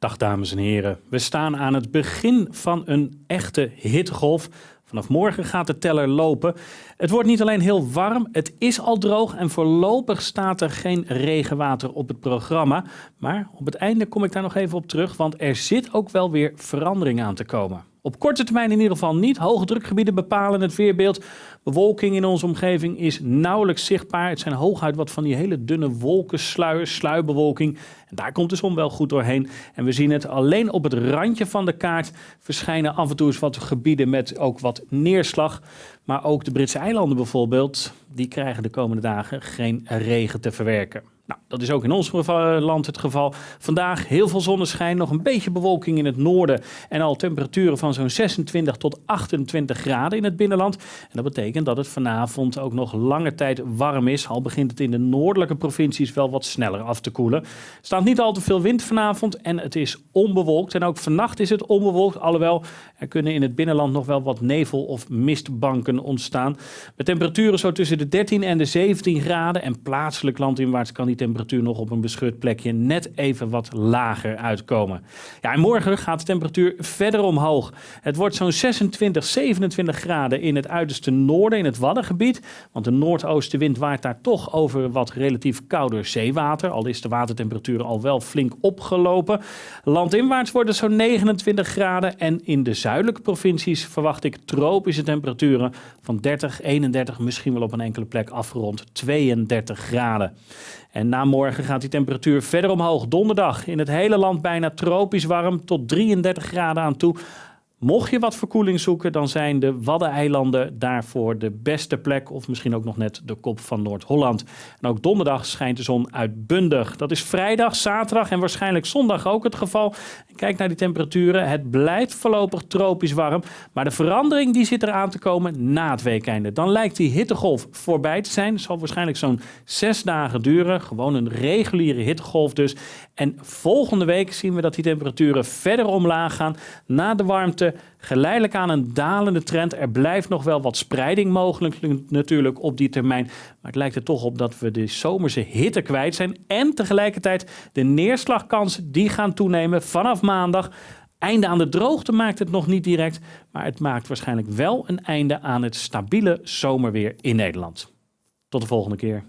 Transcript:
Dag dames en heren, we staan aan het begin van een echte hittegolf. Vanaf morgen gaat de teller lopen. Het wordt niet alleen heel warm, het is al droog en voorlopig staat er geen regenwater op het programma. Maar op het einde kom ik daar nog even op terug, want er zit ook wel weer verandering aan te komen. Op korte termijn in ieder geval niet. Hoge drukgebieden bepalen het weerbeeld. Bewolking in onze omgeving is nauwelijks zichtbaar. Het zijn hooguit wat van die hele dunne wolkensluiers, sluierbewolking. En daar komt de zon wel goed doorheen. En we zien het alleen op het randje van de kaart verschijnen af en toe eens wat gebieden met ook wat neerslag. Maar ook de Britse eilanden bijvoorbeeld, die krijgen de komende dagen geen regen te verwerken. Nou, dat is ook in ons land het geval. Vandaag heel veel zonneschijn, nog een beetje bewolking in het noorden en al temperaturen van zo'n 26 tot 28 graden in het binnenland. En dat betekent dat het vanavond ook nog lange tijd warm is, al begint het in de noordelijke provincies wel wat sneller af te koelen. Er staat niet al te veel wind vanavond en het is onbewolkt. En ook vannacht is het onbewolkt, alhoewel er kunnen in het binnenland nog wel wat nevel- of mistbanken ontstaan. Met temperaturen zo tussen de 13 en de 17 graden en plaatselijk landinwaarts kan die temperatuur nog op een beschut plekje net even wat lager uitkomen. Ja, en morgen gaat de temperatuur verder omhoog. Het wordt zo'n 26, 27 graden in het uiterste noorden, in het Waddengebied. Want de noordoostenwind waait daar toch over wat relatief kouder zeewater. Al is de watertemperatuur al wel flink opgelopen. Landinwaarts wordt het zo'n 29 graden. En in de zuidelijke provincies verwacht ik tropische temperaturen van 30, 31, misschien wel op een enkele plek afgerond 32 graden. En na morgen gaat die temperatuur verder omhoog. Donderdag in het hele land bijna tropisch warm tot 33 graden aan toe. Mocht je wat verkoeling zoeken, dan zijn de Waddeneilanden daarvoor de beste plek. Of misschien ook nog net de kop van Noord-Holland. En ook donderdag schijnt de zon uitbundig. Dat is vrijdag, zaterdag en waarschijnlijk zondag ook het geval. Kijk naar die temperaturen. Het blijft voorlopig tropisch warm. Maar de verandering die zit eraan te komen na het weekende. Dan lijkt die hittegolf voorbij te zijn. Het zal waarschijnlijk zo'n zes dagen duren. Gewoon een reguliere hittegolf dus. En volgende week zien we dat die temperaturen verder omlaag gaan. Na de warmte geleidelijk aan een dalende trend. Er blijft nog wel wat spreiding mogelijk natuurlijk op die termijn. Maar het lijkt er toch op dat we de zomerse hitte kwijt zijn. En tegelijkertijd de neerslagkansen die gaan toenemen vanaf maandag. Einde aan de droogte maakt het nog niet direct, maar het maakt waarschijnlijk wel een einde aan het stabiele zomerweer in Nederland. Tot de volgende keer.